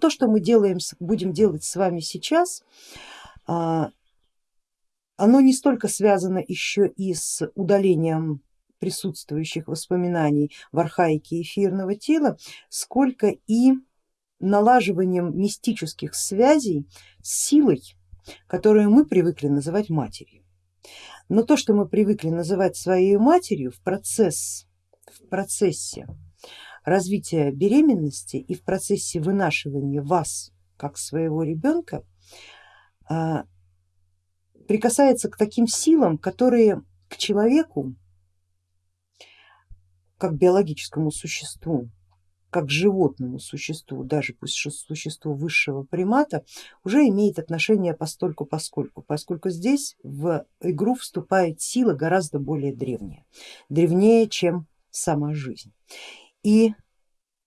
то, что мы делаем, будем делать с вами сейчас, а, оно не столько связано еще и с удалением присутствующих воспоминаний в архаике эфирного тела, сколько и налаживанием мистических связей с силой, которую мы привыкли называть матерью. Но то, что мы привыкли называть своей матерью в, процесс, в процессе развития беременности и в процессе вынашивания вас как своего ребенка, а, прикасается к таким силам, которые к человеку, как биологическому существу, как животному существу, даже пусть существу высшего примата, уже имеет отношение постольку поскольку, поскольку здесь в игру вступает сила гораздо более древняя, древнее, чем сама жизнь. И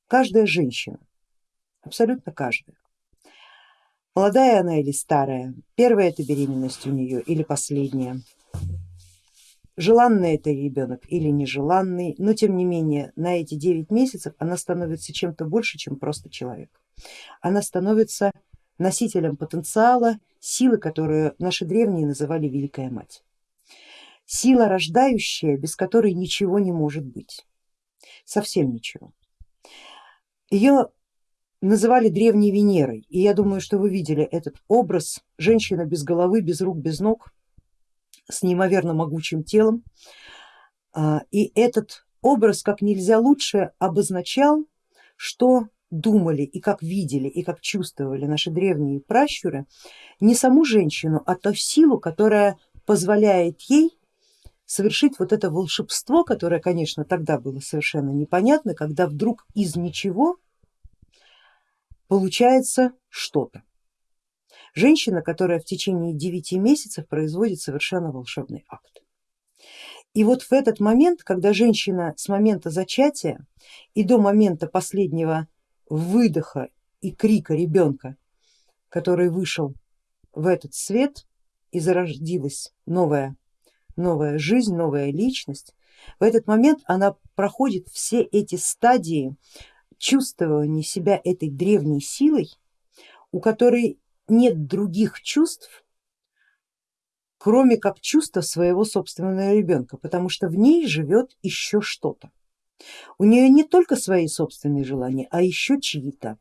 каждая женщина, абсолютно каждая, молодая она или старая, первая это беременность у нее или последняя, желанный это ребенок или нежеланный, но тем не менее на эти 9 месяцев она становится чем-то больше, чем просто человек. Она становится носителем потенциала, силы, которую наши древние называли Великая Мать. Сила рождающая, без которой ничего не может быть, совсем ничего. Ее называли древней Венерой, и я думаю, что вы видели этот образ, женщина без головы, без рук, без ног, с неимоверно могучим телом. А, и этот образ как нельзя лучше обозначал, что думали и как видели и как чувствовали наши древние пращуры не саму женщину, а ту силу, которая позволяет ей совершить вот это волшебство, которое, конечно, тогда было совершенно непонятно, когда вдруг из ничего получается что-то женщина, которая в течение 9 месяцев производит совершенно волшебный акт. И вот в этот момент, когда женщина с момента зачатия и до момента последнего выдоха и крика ребенка, который вышел в этот свет и зародилась новая, новая жизнь, новая личность, в этот момент она проходит все эти стадии чувствования себя этой древней силой, у которой нет других чувств, кроме как чувства своего собственного ребенка, потому что в ней живет еще что-то. У нее не только свои собственные желания, а еще чьи-то.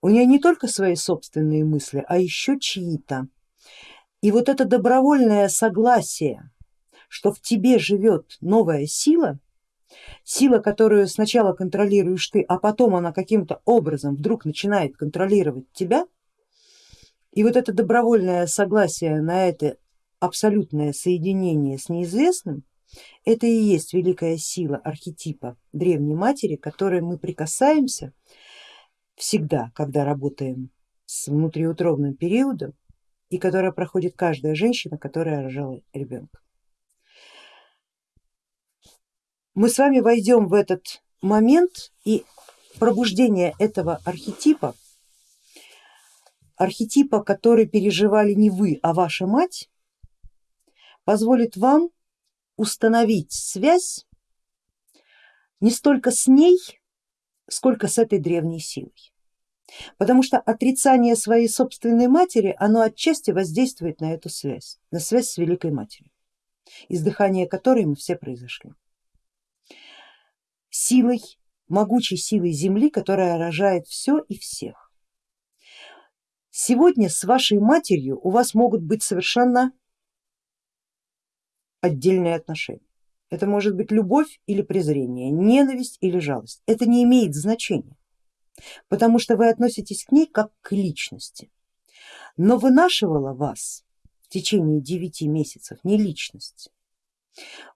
У нее не только свои собственные мысли, а еще чьи-то. И вот это добровольное согласие, что в тебе живет новая сила, сила, которую сначала контролируешь ты, а потом она каким-то образом вдруг начинает контролировать тебя, и вот это добровольное согласие на это абсолютное соединение с неизвестным, это и есть великая сила архетипа древней матери, к которой мы прикасаемся всегда, когда работаем с внутриутробным периодом и которая проходит каждая женщина, которая рожала ребенка. Мы с вами войдем в этот момент и пробуждение этого архетипа архетипа, который переживали не вы, а ваша мать, позволит вам установить связь не столько с ней, сколько с этой древней силой. Потому что отрицание своей собственной матери, оно отчасти воздействует на эту связь, на связь с Великой Матерью, из которой мы все произошли. Силой, могучей силой Земли, которая рожает все и всех. Сегодня с вашей матерью у вас могут быть совершенно отдельные отношения. Это может быть любовь или презрение, ненависть или жалость. Это не имеет значения, потому что вы относитесь к ней как к личности. Но вынашивала вас в течение девяти месяцев не личность,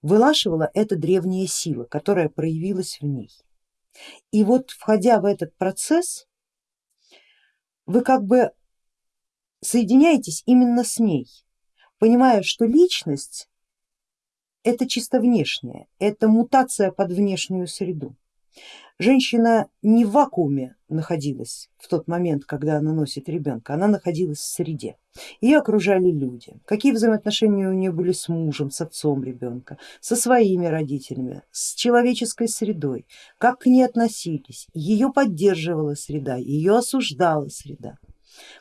вынашивала эта древняя сила, которая проявилась в ней. И вот входя в этот процесс, вы как бы соединяетесь именно с ней, понимая, что личность это чисто внешняя, это мутация под внешнюю среду. Женщина не в вакууме находилась в тот момент, когда она носит ребенка, она находилась в среде. Ее окружали люди. Какие взаимоотношения у нее были с мужем, с отцом ребенка, со своими родителями, с человеческой средой, как к ней относились. Ее поддерживала среда, ее осуждала среда.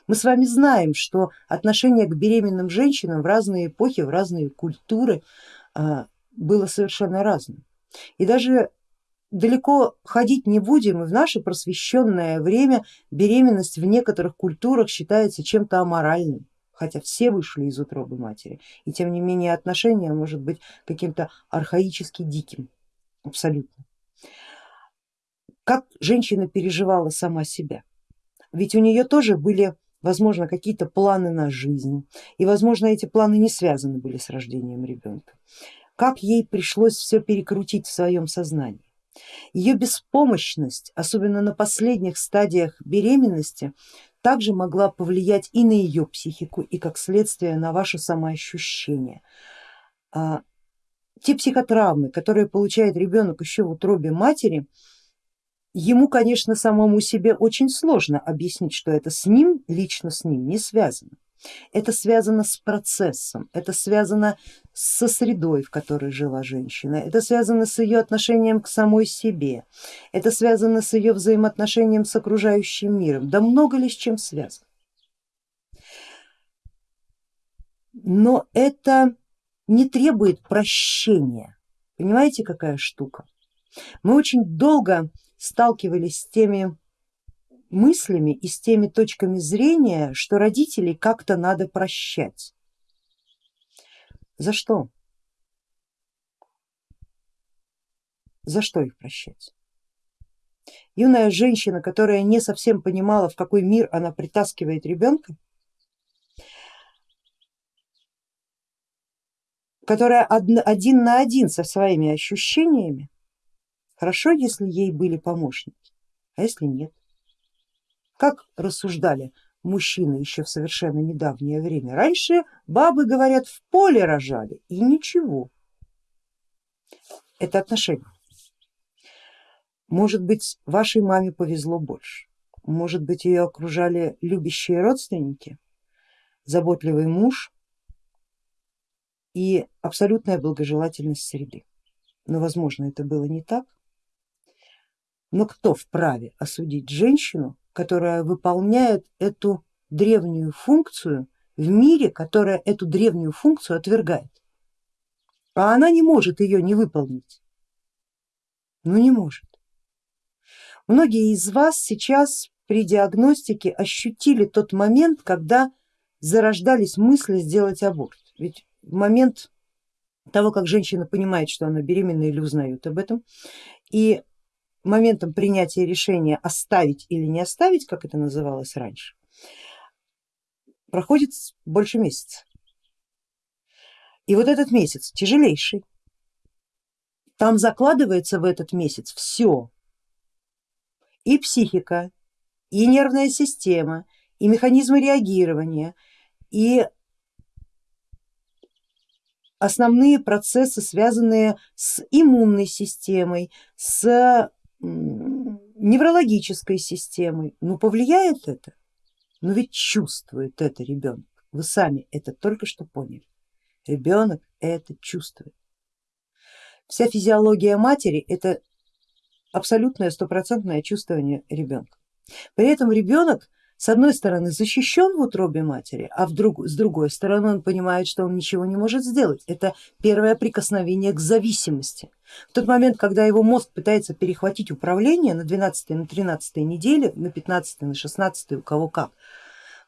Мы с вами знаем, что отношение к беременным женщинам в разные эпохи, в разные культуры а, было совершенно разным. И даже далеко ходить не будем, и в наше просвещенное время беременность в некоторых культурах считается чем-то аморальным, хотя все вышли из утробы матери, и тем не менее отношение может быть каким-то архаически диким, абсолютно. Как женщина переживала сама себя? Ведь у нее тоже были возможно какие-то планы на жизнь, и возможно эти планы не связаны были с рождением ребенка. Как ей пришлось все перекрутить в своем сознании ее беспомощность, особенно на последних стадиях беременности, также могла повлиять и на ее психику, и как следствие на ваше самоощущение. А, те психотравмы, которые получает ребенок еще в утробе матери, ему, конечно, самому себе очень сложно объяснить, что это с ним, лично с ним не связано. Это связано с процессом, это связано со средой, в которой жила женщина, это связано с ее отношением к самой себе, это связано с ее взаимоотношением с окружающим миром, да много ли с чем связано. Но это не требует прощения, понимаете какая штука? Мы очень долго сталкивались с теми мыслями и с теми точками зрения, что родителей как-то надо прощать. За что? За что их прощать? Юная женщина, которая не совсем понимала, в какой мир она притаскивает ребенка, которая один на один со своими ощущениями, хорошо, если ей были помощники, а если нет. Как рассуждали мужчины еще в совершенно недавнее время? Раньше бабы, говорят, в поле рожали и ничего. Это отношение. Может быть, вашей маме повезло больше, может быть, ее окружали любящие родственники, заботливый муж и абсолютная благожелательность среды. Но возможно это было не так. Но кто вправе осудить женщину, которая выполняет эту древнюю функцию в мире, которая эту древнюю функцию отвергает. А она не может ее не выполнить. Ну не может. Многие из вас сейчас при диагностике ощутили тот момент, когда зарождались мысли сделать аборт. Ведь момент того, как женщина понимает, что она беременна или узнает об этом, и моментом принятия решения оставить или не оставить, как это называлось раньше, проходит больше месяца. И вот этот месяц тяжелейший. Там закладывается в этот месяц все. И психика, и нервная система, и механизмы реагирования, и основные процессы, связанные с иммунной системой, с неврологической системой. Ну повлияет это? Но ведь чувствует это ребенок. Вы сами это только что поняли. Ребенок это чувствует. Вся физиология матери это абсолютное стопроцентное чувствование ребенка. При этом ребенок с одной стороны защищен в утробе матери, а вдруг, с другой стороны он понимает, что он ничего не может сделать. Это первое прикосновение к зависимости. В тот момент, когда его мозг пытается перехватить управление на 12 на 13 неделе, на 15 на 16 у кого как,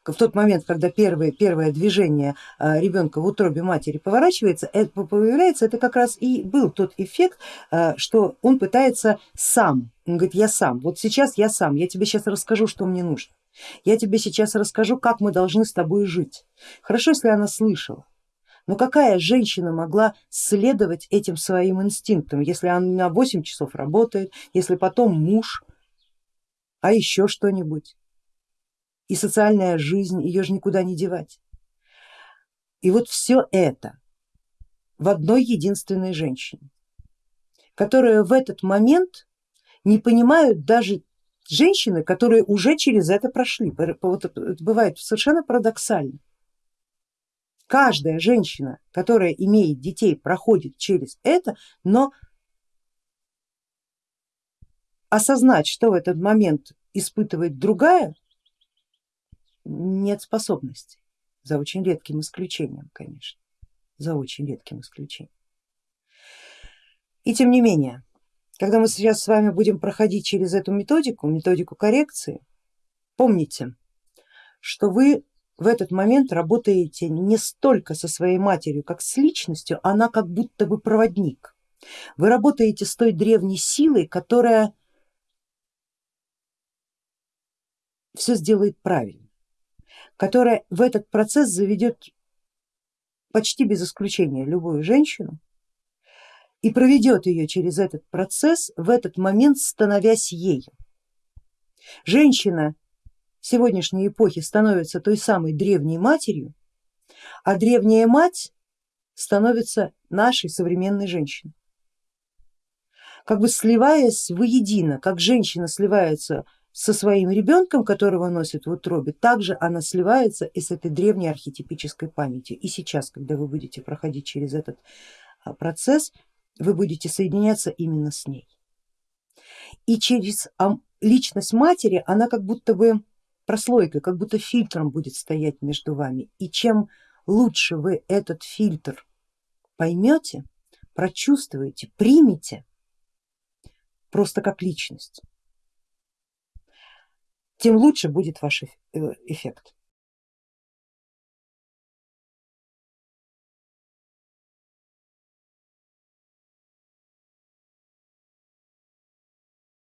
в тот момент, когда первое, первое движение а, ребенка в утробе матери поворачивается, это появляется, это как раз и был тот эффект, а, что он пытается сам, он говорит, я сам, вот сейчас я сам, я тебе сейчас расскажу, что мне нужно. Я тебе сейчас расскажу, как мы должны с тобой жить. Хорошо, если она слышала. Но какая женщина могла следовать этим своим инстинктам, если она 8 часов работает, если потом муж, а еще что-нибудь? И социальная жизнь, ее же никуда не девать. И вот все это в одной единственной женщине, которая в этот момент не понимают даже женщины, которые уже через это прошли. Вот это бывает совершенно парадоксально. Каждая женщина, которая имеет детей, проходит через это, но осознать, что в этот момент испытывает другая, нет способности, за очень редким исключением, конечно, за очень редким исключением. И тем не менее, когда мы сейчас с вами будем проходить через эту методику, методику коррекции, помните, что вы в этот момент работаете не столько со своей матерью, как с личностью, она как будто бы проводник. Вы работаете с той древней силой, которая все сделает правильно, которая в этот процесс заведет почти без исключения любую женщину и проведет ее через этот процесс, в этот момент становясь ею. Женщина сегодняшней эпохи становится той самой древней матерью, а древняя мать становится нашей современной женщиной. Как бы сливаясь воедино, как женщина сливается со своим ребенком, которого носит в утробе, также она сливается и с этой древней архетипической памятью. И сейчас, когда вы будете проходить через этот а, процесс, вы будете соединяться именно с ней. И через личность матери она как будто бы прослойкой, как будто фильтром будет стоять между вами. И чем лучше вы этот фильтр поймете, прочувствуете, примете просто как личность, тем лучше будет ваш э, эффект.